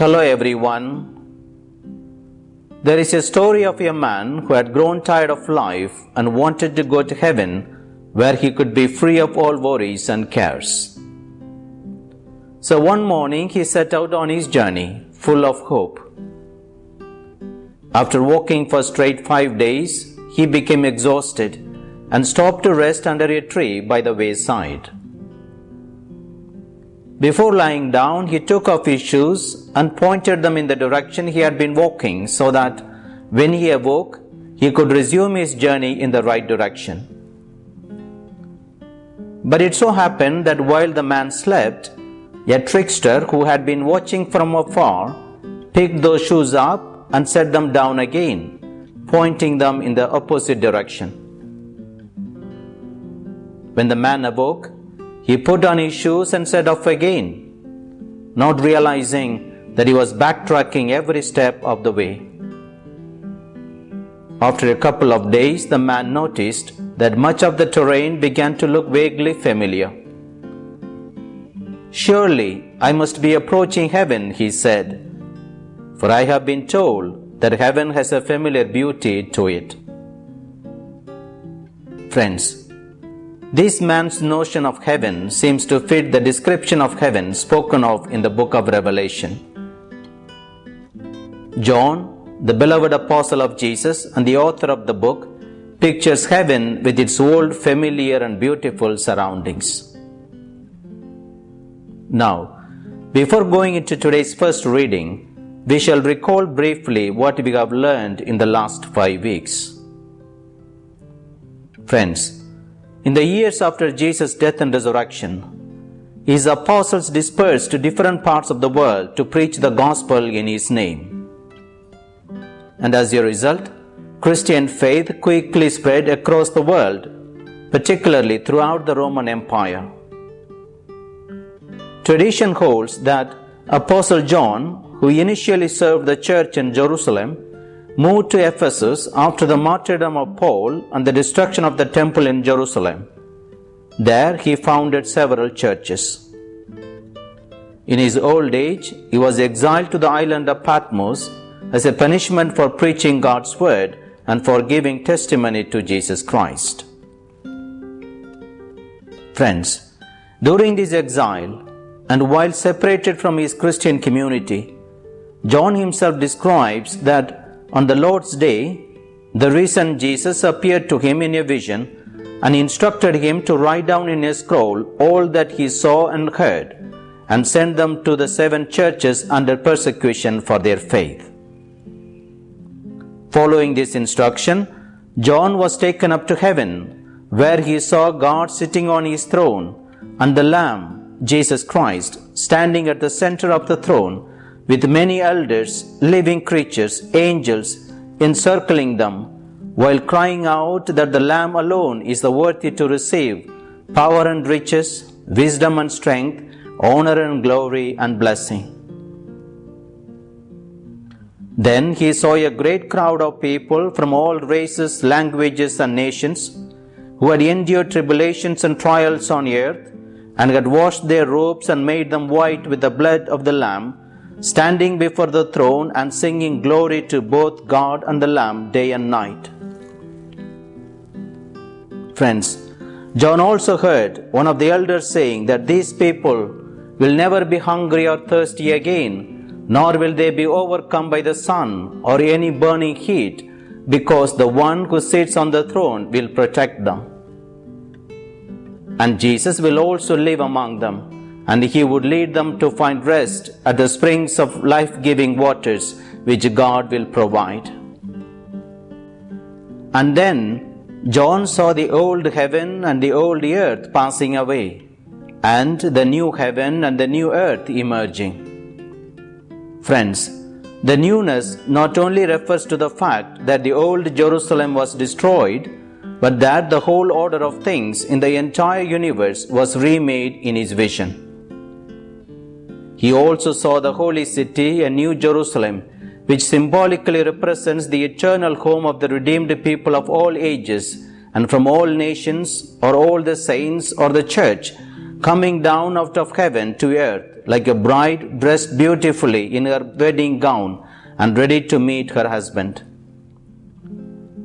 Hello everyone. There is a story of a man who had grown tired of life and wanted to go to heaven where he could be free of all worries and cares. So one morning he set out on his journey full of hope. After walking for straight five days, he became exhausted and stopped to rest under a tree by the wayside. Before lying down, he took off his shoes and pointed them in the direction he had been walking so that when he awoke, he could resume his journey in the right direction. But it so happened that while the man slept, a trickster who had been watching from afar picked those shoes up and set them down again, pointing them in the opposite direction. When the man awoke, he put on his shoes and set off again, not realizing that he was backtracking every step of the way. After a couple of days, the man noticed that much of the terrain began to look vaguely familiar. Surely I must be approaching heaven, he said, for I have been told that heaven has a familiar beauty to it. Friends, this man's notion of heaven seems to fit the description of heaven spoken of in the book of Revelation. John, the beloved apostle of Jesus and the author of the book, pictures heaven with its old, familiar, and beautiful surroundings. Now, before going into today's first reading, we shall recall briefly what we have learned in the last five weeks. Friends, in the years after Jesus' death and resurrection, his apostles dispersed to different parts of the world to preach the gospel in his name. And as a result, Christian faith quickly spread across the world, particularly throughout the Roman Empire. Tradition holds that Apostle John, who initially served the church in Jerusalem, moved to Ephesus after the martyrdom of Paul and the destruction of the temple in Jerusalem. There he founded several churches. In his old age, he was exiled to the island of Patmos as a punishment for preaching God's word and for giving testimony to Jesus Christ. Friends, during this exile and while separated from his Christian community, John himself describes that on the Lord's day, the risen Jesus appeared to him in a vision and instructed him to write down in a scroll all that he saw and heard and send them to the seven churches under persecution for their faith. Following this instruction, John was taken up to heaven, where he saw God sitting on his throne and the Lamb, Jesus Christ, standing at the center of the throne with many elders, living creatures, angels encircling them, while crying out that the Lamb alone is the worthy to receive power and riches, wisdom and strength, honor and glory and blessing. Then he saw a great crowd of people from all races, languages, and nations who had endured tribulations and trials on earth and had washed their robes and made them white with the blood of the Lamb standing before the throne and singing glory to both God and the Lamb day and night. Friends, John also heard one of the elders saying that these people will never be hungry or thirsty again, nor will they be overcome by the sun or any burning heat, because the one who sits on the throne will protect them. And Jesus will also live among them and he would lead them to find rest at the springs of life giving waters which God will provide. And then John saw the old heaven and the old earth passing away, and the new heaven and the new earth emerging. Friends, the newness not only refers to the fact that the old Jerusalem was destroyed, but that the whole order of things in the entire universe was remade in his vision. He also saw the holy city, a new Jerusalem, which symbolically represents the eternal home of the redeemed people of all ages and from all nations, or all the saints, or the church, coming down out of heaven to earth like a bride dressed beautifully in her wedding gown and ready to meet her husband.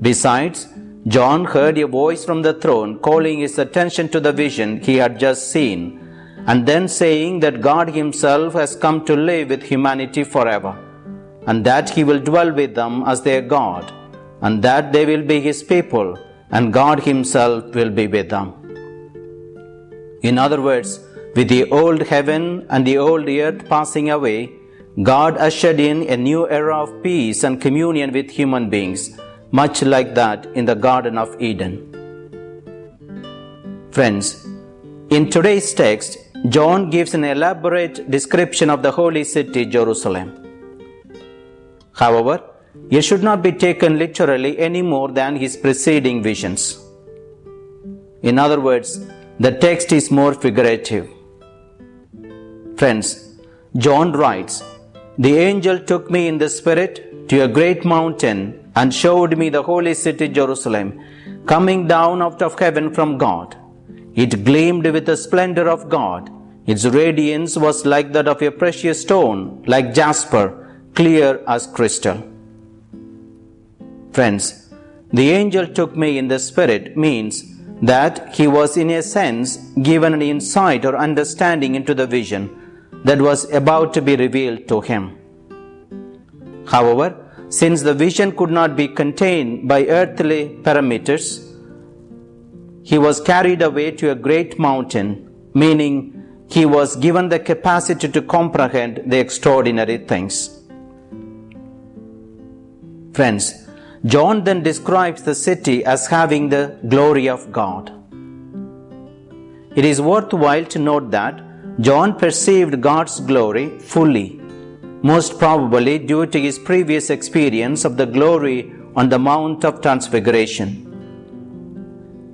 Besides, John heard a voice from the throne calling his attention to the vision he had just seen, and then saying that God Himself has come to live with humanity forever, and that He will dwell with them as their God, and that they will be His people, and God Himself will be with them. In other words, with the old heaven and the old earth passing away, God ushered in a new era of peace and communion with human beings much like that in the Garden of Eden. Friends, in today's text, John gives an elaborate description of the holy city Jerusalem. However, it should not be taken literally any more than his preceding visions. In other words, the text is more figurative. Friends, John writes, The angel took me in the spirit to a great mountain and showed me the holy city Jerusalem, coming down out of heaven from God. It gleamed with the splendor of God. Its radiance was like that of a precious stone, like jasper, clear as crystal. Friends, the angel took me in the spirit means that he was in a sense given an insight or understanding into the vision that was about to be revealed to him. However, since the vision could not be contained by earthly parameters, he was carried away to a great mountain, meaning he was given the capacity to comprehend the extraordinary things. Friends, John then describes the city as having the glory of God. It is worthwhile to note that John perceived God's glory fully most probably due to his previous experience of the glory on the Mount of Transfiguration.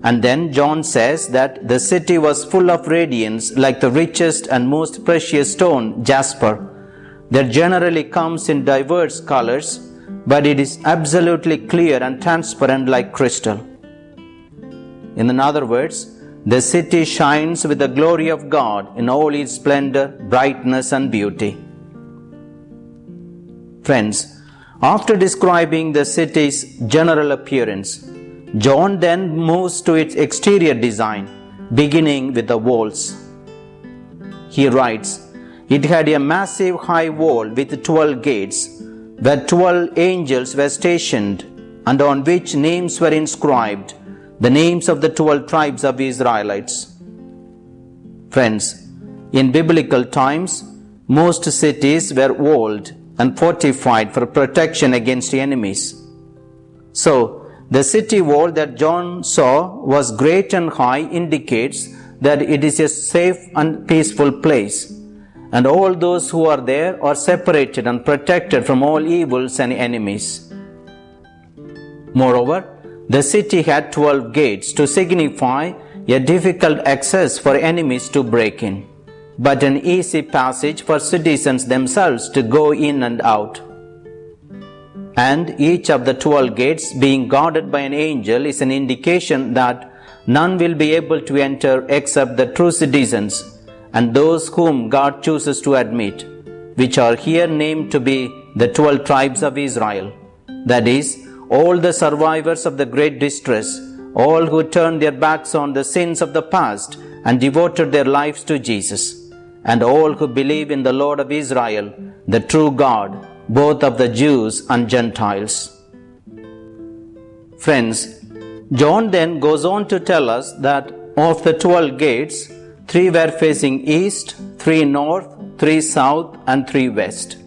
And then John says that the city was full of radiance like the richest and most precious stone, jasper, that generally comes in diverse colors, but it is absolutely clear and transparent like crystal. In other words, the city shines with the glory of God in all its splendor, brightness, and beauty. Friends, after describing the city's general appearance, John then moves to its exterior design, beginning with the walls. He writes, It had a massive high wall with 12 gates, where 12 angels were stationed, and on which names were inscribed, the names of the 12 tribes of Israelites. Friends, in biblical times, most cities were walled and fortified for protection against enemies. So, the city wall that John saw was great and high indicates that it is a safe and peaceful place, and all those who are there are separated and protected from all evils and enemies. Moreover, the city had 12 gates to signify a difficult access for enemies to break in but an easy passage for citizens themselves to go in and out. And each of the twelve gates being guarded by an angel is an indication that none will be able to enter except the true citizens and those whom God chooses to admit, which are here named to be the twelve tribes of Israel. That is, all the survivors of the great distress, all who turned their backs on the sins of the past and devoted their lives to Jesus and all who believe in the Lord of Israel, the true God, both of the Jews and Gentiles. Friends, John then goes on to tell us that of the twelve gates, three were facing east, three north, three south, and three west.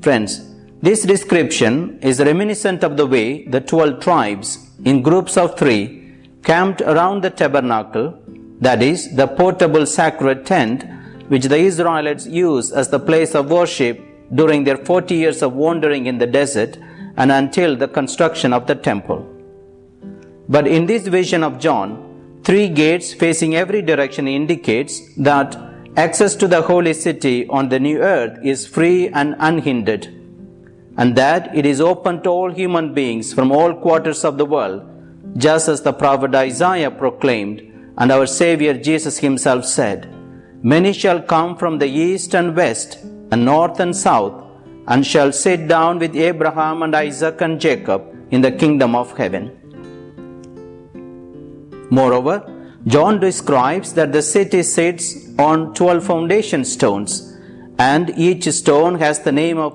Friends, this description is reminiscent of the way the twelve tribes, in groups of three, camped around the tabernacle that is, the portable sacred tent which the Israelites used as the place of worship during their 40 years of wandering in the desert and until the construction of the temple. But in this vision of John, three gates facing every direction indicates that access to the holy city on the new earth is free and unhindered, and that it is open to all human beings from all quarters of the world, just as the prophet Isaiah proclaimed and our Savior Jesus Himself said, Many shall come from the east and west, and north and south, and shall sit down with Abraham and Isaac and Jacob in the kingdom of heaven. Moreover, John describes that the city sits on 12 foundation stones, and each stone has the name of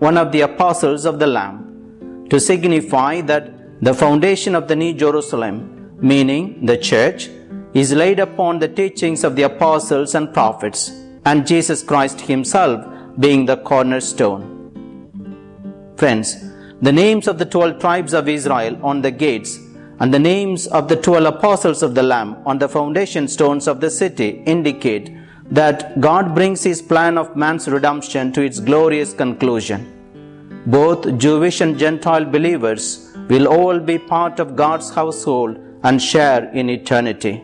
one of the apostles of the Lamb, to signify that the foundation of the New Jerusalem, meaning the church, is laid upon the teachings of the apostles and prophets, and Jesus Christ Himself being the cornerstone. Friends, the names of the twelve tribes of Israel on the gates and the names of the twelve apostles of the Lamb on the foundation stones of the city indicate that God brings His plan of man's redemption to its glorious conclusion. Both Jewish and Gentile believers will all be part of God's household and share in eternity.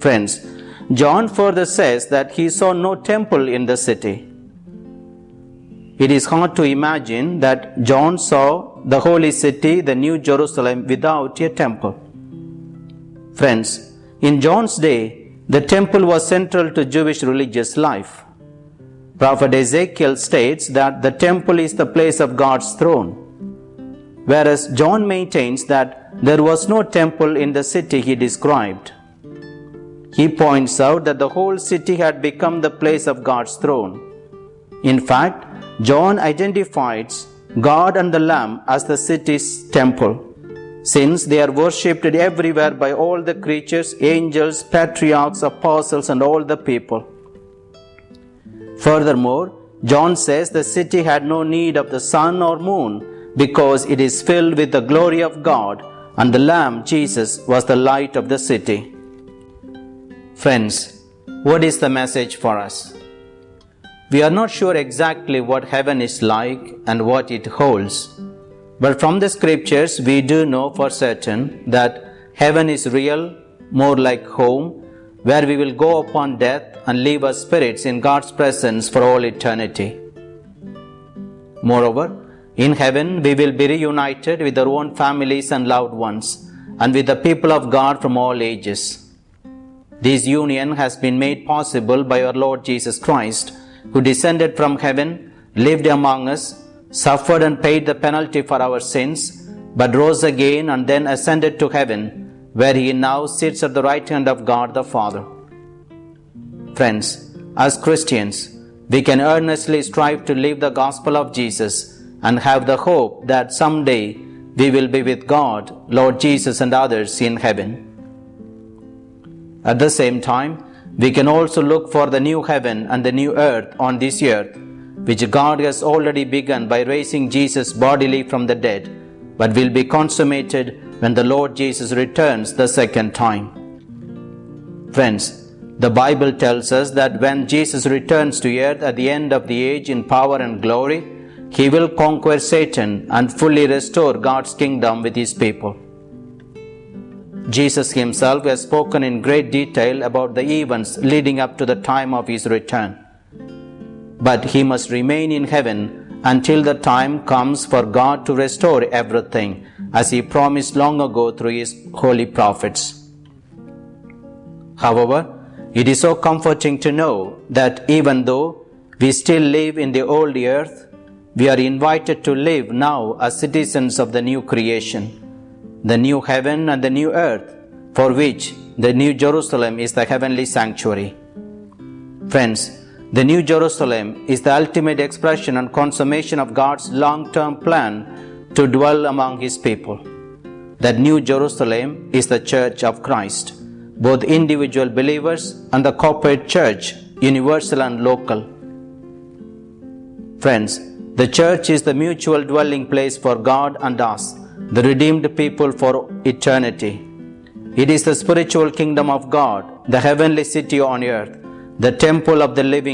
Friends, John further says that he saw no temple in the city. It is hard to imagine that John saw the holy city, the New Jerusalem, without a temple. Friends, in John's day, the temple was central to Jewish religious life. Prophet Ezekiel states that the temple is the place of God's throne, whereas John maintains that there was no temple in the city he described. He points out that the whole city had become the place of God's throne. In fact, John identifies God and the Lamb as the city's temple, since they are worshipped everywhere by all the creatures, angels, patriarchs, apostles, and all the people. Furthermore, John says the city had no need of the sun or moon because it is filled with the glory of God, and the Lamb, Jesus, was the light of the city. Friends, what is the message for us? We are not sure exactly what heaven is like and what it holds, but from the scriptures we do know for certain that heaven is real, more like home, where we will go upon death and leave our spirits in God's presence for all eternity. Moreover, in heaven we will be reunited with our own families and loved ones, and with the people of God from all ages. This union has been made possible by our Lord Jesus Christ who descended from heaven, lived among us, suffered and paid the penalty for our sins, but rose again and then ascended to heaven, where he now sits at the right hand of God the Father. Friends, as Christians, we can earnestly strive to live the gospel of Jesus and have the hope that someday we will be with God, Lord Jesus, and others in heaven. At the same time, we can also look for the new heaven and the new earth on this earth, which God has already begun by raising Jesus bodily from the dead, but will be consummated when the Lord Jesus returns the second time. Friends, the Bible tells us that when Jesus returns to earth at the end of the age in power and glory, he will conquer Satan and fully restore God's kingdom with his people. Jesus himself has spoken in great detail about the events leading up to the time of his return. But he must remain in heaven until the time comes for God to restore everything, as he promised long ago through his holy prophets. However, it is so comforting to know that even though we still live in the old earth, we are invited to live now as citizens of the new creation the new heaven and the new earth, for which the New Jerusalem is the heavenly sanctuary. Friends, the New Jerusalem is the ultimate expression and consummation of God's long term plan to dwell among His people. That New Jerusalem is the Church of Christ, both individual believers and the corporate church, universal and local. Friends, the church is the mutual dwelling place for God and us the redeemed people for eternity. It is the spiritual kingdom of God, the heavenly city on earth, the temple of the living